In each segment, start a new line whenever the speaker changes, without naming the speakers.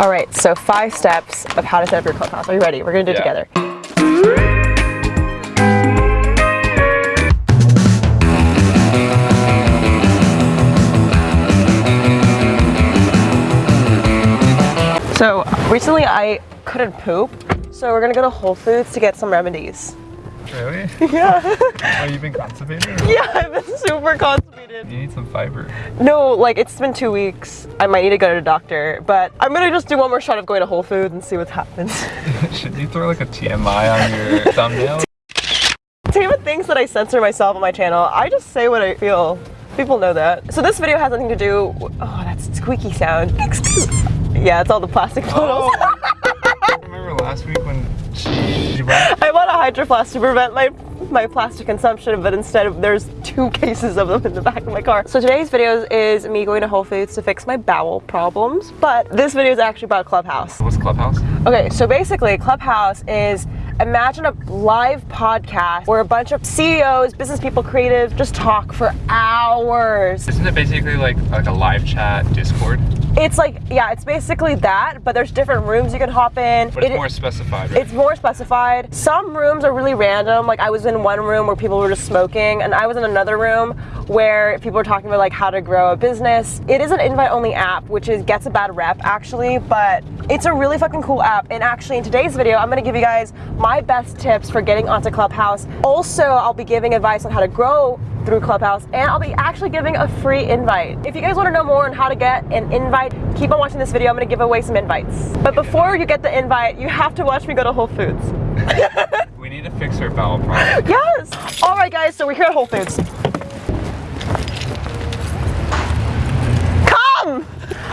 All right, so five steps of how to set up your clubhouse. Are you ready? We're gonna do it
Yeah.
together. So recently I couldn't poop, so we're gonna go to Whole Foods to get some remedies.
Really?
Yeah, oh,
Are you been constipated?
yeah, I've been super constipated.
You need some fiber.
No, like it's been two weeks. I might need to go to the doctor, but I'm gonna just do one more shot of going to Whole Foods and see what happens.
Should you throw like a TMI on your thumbnail?
Tama thinks that I censor myself on my channel. I just say what I feel. People know that. So this video has nothing to do. Oh, that's squeaky sound. yeah, it's all the plastic oh. bottles.
Oh, remember last week when she you brought
I bought a Hydro Flask to prevent my my plastic consumption, but instead of there's two cases of them in the back of my car. So today's video is me going to Whole Foods to fix my bowel problems, but this video is actually about Clubhouse.
what's Clubhouse?
Okay, so basically, Clubhouse is imagine a live podcast where a bunch of CEOs, business people, creative just talk for hours.
Isn't it basically like like a live chat Discord?
It's like, yeah, it's basically that, but there's different rooms you can hop in.
But it's
It-
more specified, right?
It's more specified. Some rooms are really random. Like I was in one room where people were just smoking, and I was in another room where people were talking about like how to grow a business. It is an invite-only app, which is gets a bad rep actually, but it's a really fucking cool app. And actually, in today's video, I'm gonna give you guys my best tips for getting onto Clubhouse. Also, I'll be giving advice on how to grow through Clubhouse, and I'll be actually giving a free invite. If you guys want to know more on how to get an invite, keep on watching this video. I'm gonna give away some invites. But before you get the invite, you have to watch me go to Whole Foods.
we need to fix our bowel problem.
Yes! All right, guys, so we're here at Whole Foods. Come!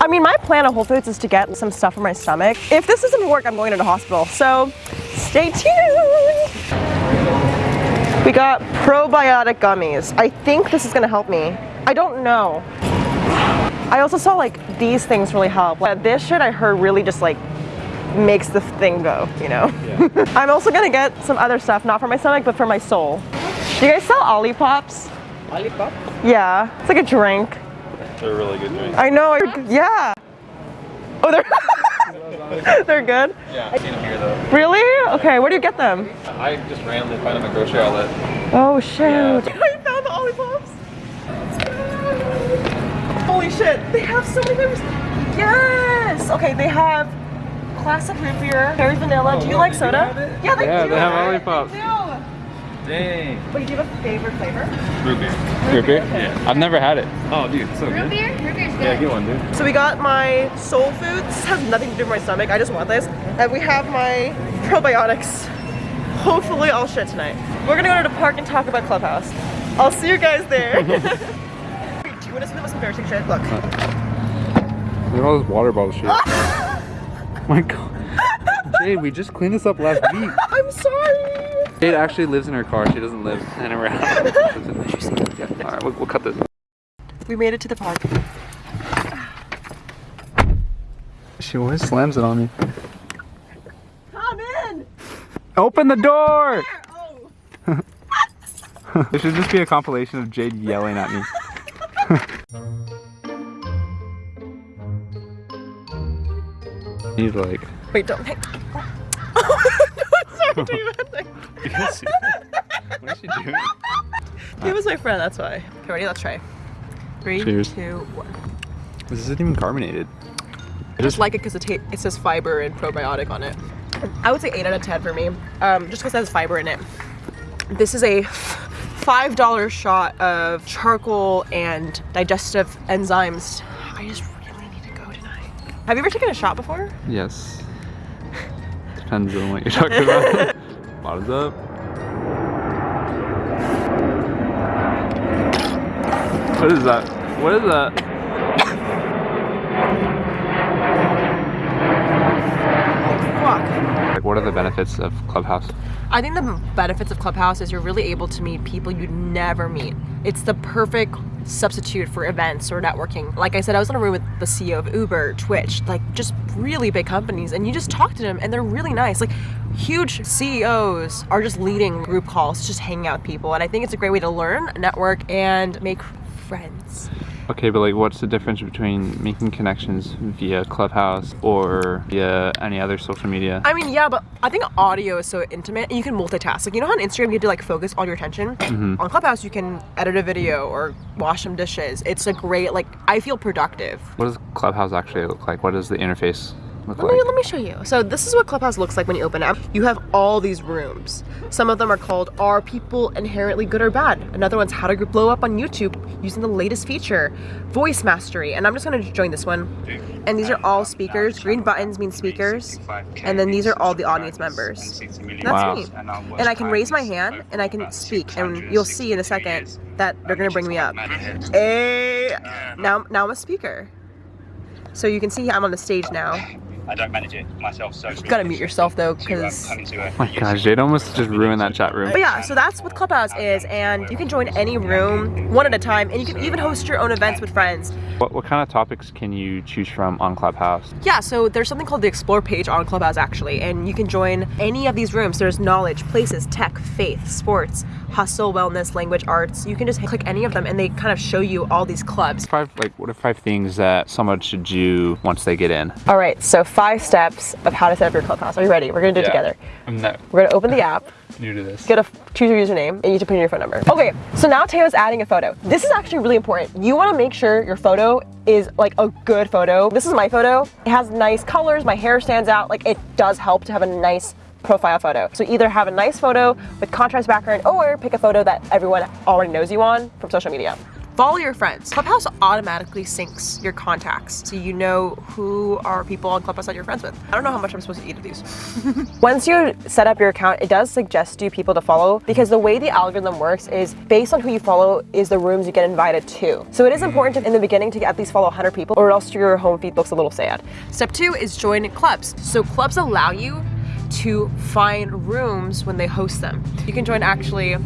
I mean, my plan at Whole Foods is to get some stuff for my stomach. If this doesn't work, I'm going to the hospital. So stay tuned. We got probiotic gummies. I think this is gonna help me. I don't know. I also saw like these things really help. Like, this shit I heard really just like makes the thing go, you know? I'm also gonna get some other stuff, not for my stomach, but for my soul. Do you guys sell Olipops?
Lollipop?
Yeah, it's like a drink.
They're a really good drink.
I know, I- yeah. Oh, they're, they're good?
Yeah, I've seen them here though.
Really? Okay, where do you get them?
I just randomly find them at grocery outlet.
Oh, shoot.
Yeah.
I found the Olipops. Holy shit, they have so many flavors. Yes! Okay, they have classic root beer, cherry vanilla. do you
Oh,
like
they do
soda? Yeah, they
Yeah,
do.
they have Olipops.
They do.
Dang.
Wait, do you have a favorite flavor?
Root beer. Root beer? Yeah. I've never had it. Oh, dude, it's so
Root
good.
beer? Root beer's good.
Yeah, get one, dude.
So we got my soul foods. This has nothing to do with my stomach. I just want this. And we have my probiotics. Hopefully I'll shit tonight. We're gonna go to the park and talk about Clubhouse. I'll see you guys there. Wait, do you want to see the most embarrassing shit? Look.
Look at all this water bottle shit. my god. Jade, we just cleaned this up last week.
I'm sorry.
Jade actually lives in her car. She doesn't live in around. yeah. All right, we'll, we'll cut this.
We made it to the park.
She always slams it on me.
Come in.
Open the door!
Oh.
This should just be a compilation of Jade yelling at me. He's like,
Wait, don't. Hey. Do you
what is she doing?
He was my friend, that's why. Okay, ready? Let's try. Three,
Cheers.
two, one.
This isn't even carbonated.
I just like it because it, it says fiber and probiotic on it. I would say 8 out of 10 for me, um, just because it has fiber in it. This is a $5 shot of charcoal and digestive enzymes. I just really need to go tonight. Have you ever taken a shot before?
Yes. Depends on what you're talking about. Bottoms up. What is that? What is that?
Fuck.
Like, what are the benefits of Clubhouse?
I think the benefits of Clubhouse is you're really able to meet people you'd never meet. It's the perfect substitute for events or networking. Like I said, I was in a room with the CEO of Uber, Twitch, like just really big companies, and you just talk to them and they're really nice. Like huge CEOs are just leading group calls, just hanging out with people. And I think it's a great way to learn, network, and make friends.
Okay, but like, what's the difference between making connections via Clubhouse or via any other social media?
I mean, yeah, but I think audio is so intimate and you can multitask. Like, you know how on Instagram you have to like focus all your attention? Mm-hmm. On Clubhouse, you can edit a video or wash some dishes. It's a great, like, I feel productive.
What does Clubhouse actually look like? What does the interface look
Let me,
like?
let me show you. So this is what Clubhouse looks like when you open it. You have all these rooms. Some of them are called Are People Inherently Good or Bad? Another one's How to Blow Up on YouTube using the latest feature, Voice Mastery. And I'm just gonna join this one. And these are all speakers. Green buttons mean speakers. And then these are all the audience members. That's
Wow.
me. And I can raise my hand and I can speak. And you'll see in a second that they're gonna bring me up. Hey, now, now I'm a speaker. So you can see I'm on the stage now.
I don't manage it myself, so
You gotta mute yourself though, because um,
come into a
Oh my gosh, Jade almost just ruined that chat room.
But yeah, so that's what Clubhouse is, and you can join any room one at a time, and you can even host your own events with friends.
What, what kind of topics can you choose from on Clubhouse?
Yeah, so there's something called the Explore page on Clubhouse actually, and you can join any of these rooms. There's knowledge, places, tech, faith, sports, hustle, wellness, language, arts. You can just click any of them, and they kind of show you all these clubs.
Five, like, what are five things that someone should do once they get in?
All right, so five steps of how to set up your Clubhouse. Are you ready? We're gonna do it together.
I'm not
We're gonna open the app.
new to this.
get a choose your username and you need to put in your phone number. Okay, so now Teo's adding a photo. This is actually really important. You want to make sure your photo is like a good photo. This is my photo. It has nice colors. My hair stands out. Like it does help to have a nice profile photo. So either have a nice photo with contrast background or pick a photo that everyone already knows you on from social media. Follow your friends. Clubhouse automatically syncs your contacts so you know who are people on Clubhouse that you're friends with. I don't know how much I'm supposed to eat of these. Once you set up your account, it does suggest you people to follow because the way the algorithm works is based on who you follow is the rooms you get invited to. So it is important to, in the beginning to at least follow 100 people or else your home feed looks a little sad. Step two is join clubs. So clubs allow you to find rooms when they host them. You can join actually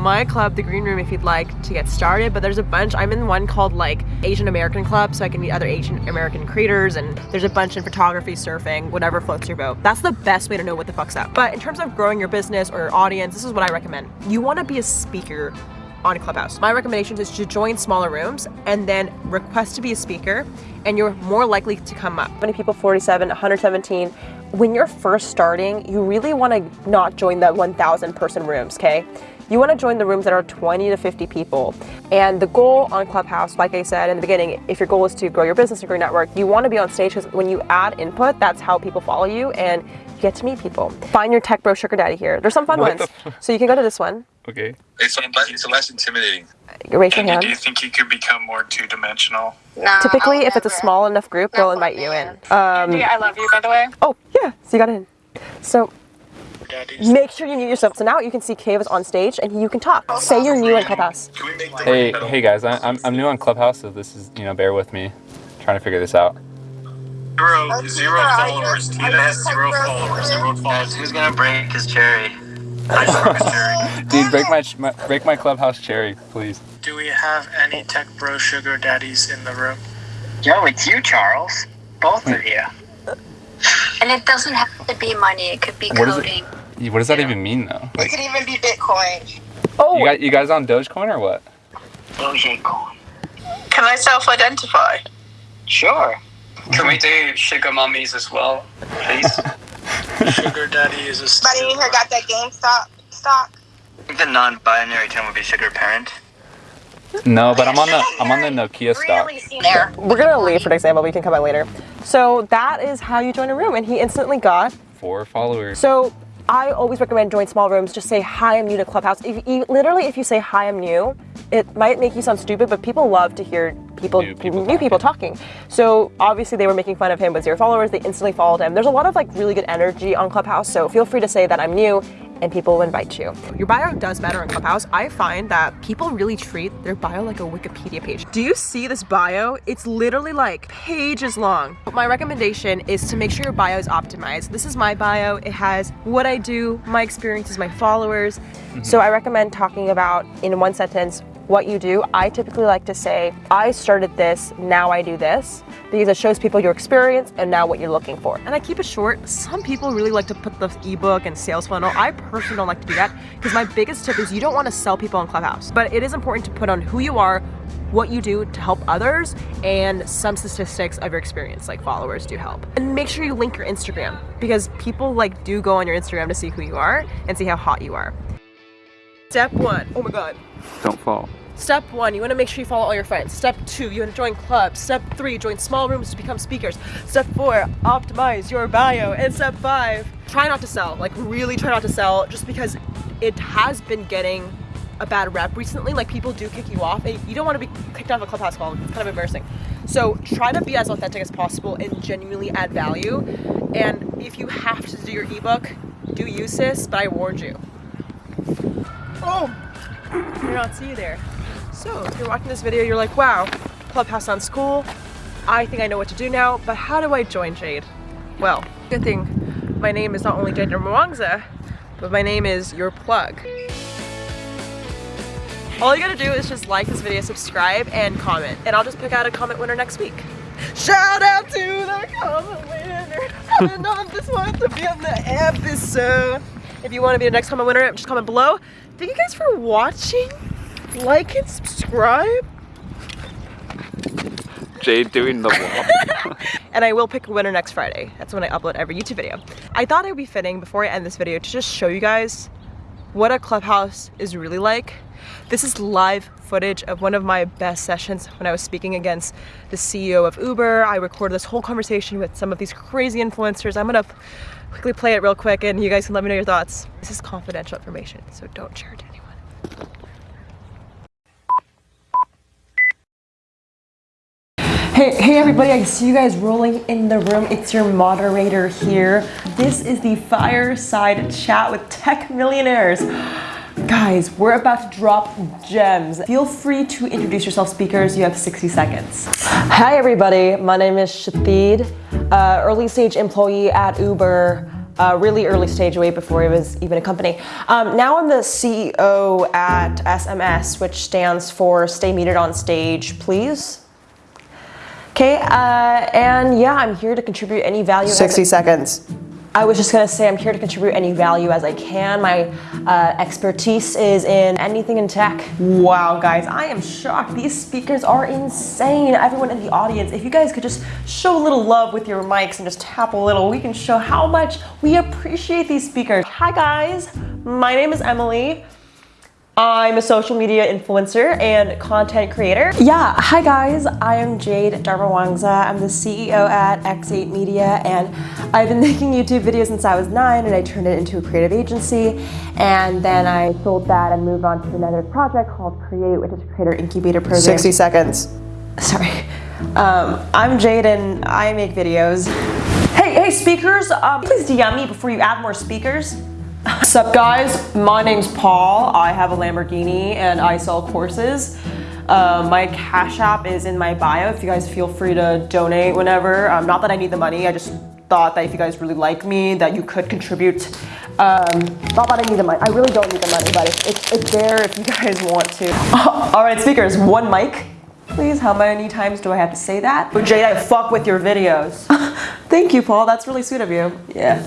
my club, the Green Room, if you'd like to get started. But there's a bunch. I'm in one called like Asian American Club, so I can meet other Asian American creators. And there's a bunch in photography, surfing, whatever floats your boat. That's the best way to know what the fuck's up. But in terms of growing your business or your audience, this is what I recommend. You want to be a speaker on a Clubhouse. My recommendation is to join smaller rooms and then request to be a speaker and you're more likely to come up. Many people 47, 117. When you're first starting, you really want to not join the 1,000 person rooms, okay? You want to join the rooms that are 20 to 50 people. And the goal on Clubhouse, like I said in the beginning, if your goal is to grow your business or grow your network, you want to be on stage because when you add input, that's how people follow you and you get to meet people. Find your tech bro sugar daddy here. There's some fun
What
ones. So you can go to this one.
Okay.
It's, less- it's less intimidating.
Raise your
And
hand.
do you think you could become more two dimensional?
No,
Typically,
I'll
if it's a small enough group, they'll invite
one
you in.
man.
Um,
I love you, by the way.
oh, yeah, so you got in. So
Daddies.
make sure you mute yourself. So now you can see Kave is on stage and you can talk. Say you're new on Clubhouse.
Can we make the
Hey, hey guys, I, I'm, I'm new on Clubhouse, so this is, you know, bear with me. trying to figure this out.
Zero, zero followers. Tina has zero followers. Zero followers.
Who's gonna break his cherry?
Dude, break my, my break my Clubhouse cherry, please.
Do we have any tech bro sugar daddies in the room?
Yo, it's you, Charles. Both hmm. of you.
And it doesn't have to be money. It could be
What is it?
coding.
What does that even mean, though?
It could even be Bitcoin.
Oh,
You guys, you guys on Dogecoin or what?
Dogecoin.
Can I self-identify?
Sure.
Can we do sugar mummies as well, please?
Sugar daddy is a
Buddy in here got that GameStop stock.
I think the non-binary term would be sugar parent.
No, but I'm on the I'm on the Nokia stock.
Really seen there.
we're gonna leave for an example. We can come back later. So that is how you join a room, and he instantly got
Four followers.
So I always recommend join small rooms. Just say hi, I'm new to Clubhouse. If you, literally, if you say hi, I'm new, it might make you sound stupid, but people love to hear people,
New people
new people talking. So obviously, they were making fun of him with zero followers. They instantly followed him. There's a lot of like really good energy on Clubhouse. So feel free to say that I'm new. And people will invite you. Your bio does matter on Clubhouse. I find that people really treat their bio like a Wikipedia page. Do you see this bio? It's literally like pages long. My recommendation is to make sure your bio is optimized. This is my bio. It has what I do, my experiences, my followers. So I recommend talking about in one sentence what you do. I typically like to say, I started this, now I do this, because it shows people your experience and now what you're looking for. And I keep it short. Some people really like to put the ebook and sales funnel. I personally don't like to do that because my biggest tip is you don't want to sell people on Clubhouse. But it is important to put on who you are, what you do to help others and some statistics of your experience, like followers do help. And make sure you link your Instagram because people like do go on your Instagram to see who you are and see how hot you are. Step one, oh my god.
Don't fall.
Step one, you want to make sure you follow all your friends. Step two, you want to join clubs. Step three, join small rooms to become speakers. Step four, optimize your bio. And step five, try not to sell. Like really try not to sell just because it has been getting a bad rep recently. Like people do kick you off and you don't want to be kicked off a clubhouse call. It's kind of embarrassing. So try to be as authentic as possible and genuinely add value. And if you have to do your ebook, do use this, but I warned you. Oh, you're not see you there. So if you're watching this video, you're like, wow, Clubhouse sounds cool. I think I know what to do now, but how do I join Jade? Well, good thing my name is not only Jade Mwangza, but my name is your plug. All you gotta do is just like this video, subscribe, and comment. And I'll just pick out a comment winner next week. Shout out to the comment winner. I didn't know this one to be on the episode. If you want to be the next comment winner, just comment below. Thank you guys for watching. Like and subscribe.
Jade doing the wall.
and I will pick a winner next Friday. That's when I upload every YouTube video. I thought it would be fitting before I end this video to just show you guys what a clubhouse is really like. This is live footage of one of my best sessions when I was speaking against the CEO of Uber. I recorded this whole conversation with some of these crazy influencers. I'm gonna quickly play it real quick and you guys can let me know your thoughts. This is confidential information, so don't share it to anyone. Hey, hey everybody, I see you guys rolling in the room. It's your moderator here. This is the Fireside Chat with Tech Millionaires. Guys, we're about to drop gems. Feel free to introduce yourself, speakers. You have 60 seconds. Hi everybody, my name is Shatid, uh, early stage employee at Uber. Uh, really early stage way before it was even a company. Um, now I'm the CEO at SMS, which stands for Stay Muted on Stage, please. Okay, uh, and yeah, I'm here to contribute any value. 60 seconds. I was just gonna say I'm here to contribute any value as I can. My uh, expertise is in anything in tech. Wow, guys, I am shocked. These speakers are insane. Everyone in the audience, if you guys could just show a little love with your mics and just tap a little, we can show how much we appreciate these speakers. Hi guys, my name is Emily. I'm a social media influencer and content creator. Yeah, hi guys, I am Jade Darmawangsa. I'm the CEO at X8 Media and I've been making YouTube videos since I was nine and I turned it into a creative agency and then I sold that and moved on to another project called Create, which is a creator incubator program. 60 seconds. Sorry. Um, I'm Jade and I make videos. Hey, hey speakers, um, please DM me before you add more speakers. What's up guys? My name's Paul. I have a Lamborghini and I sell courses. Uh, my Cash App is in my bio if you guys feel free to donate whenever. Um, not that I need the money, I just thought that if you guys really like me that you could contribute. Um, not that I need the money, I really don't need the money, but it's, it's, it's there if you guys want to. All right, speakers, one mic. Please, how many times do I have to say that? But Jade, I fuck with your videos. Thank you, Paul, that's really sweet of you. Yeah.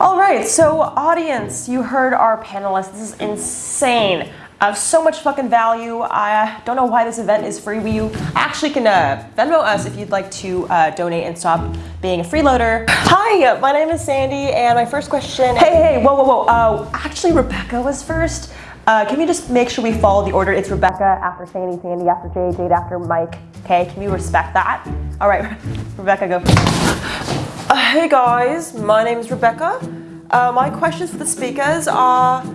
All right, so audience, you heard our panelists. This is insane. Have so much fucking value. I don't know why this event is free. You actually can uh, Venmo us if you'd like to uh, donate and stop being a freeloader. Hi, my name is Sandy, and my first question. Hey, hey, whoa, whoa, whoa. Uh, actually, Rebecca was first. Uh, can we just make sure we follow the order? It's Rebecca after Sandy, Sandy after Jade, Jade after Mike. Okay, can we respect that? All right, Rebecca, go. Uh, hey guys, my name is Rebecca. Uh, my questions for the speakers are,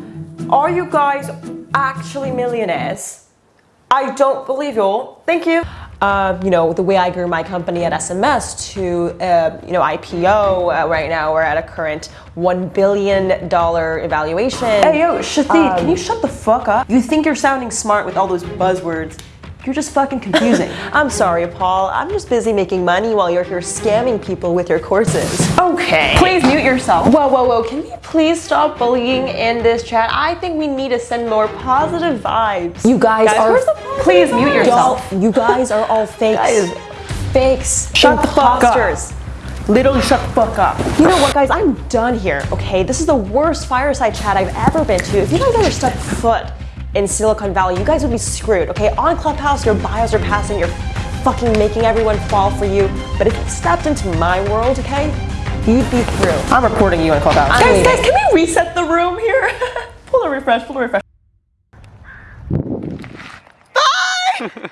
are you guys actually millionaires? I don't believe y'all. Thank you. Uh, you know, the way I grew my company at SMS to, uh, you know, IPO uh, right now, we're at a current $1 billion evaluation. Hey, yo, Shathid, um, can you shut the fuck up? You think you're sounding smart with all those buzzwords. You're just fucking confusing. I'm sorry, Paul. I'm just busy making money while you're here scamming people with your courses. Okay. Please mute yourself. Whoa, whoa, whoa. Can we please stop bullying in this chat? I think we need to send more positive vibes. You guys, guys are... Please mute yourself. You guys are all fakes. Guys. Fakes. Shut imposters. the fuck up. Literally shut the fuck up. You know what, guys? I'm done here, okay? This is the worst fireside chat I've ever been to. If you guys ever step foot in Silicon Valley, you guys would be screwed, okay? On Clubhouse, your bios are passing, you're fucking making everyone fall for you. But if you stepped into my world, okay, you'd be through. I'm recording you on Clubhouse. I'm
Guys,
leaving.
guys, can we reset the room here? pull a refresh, pull a refresh. Bye!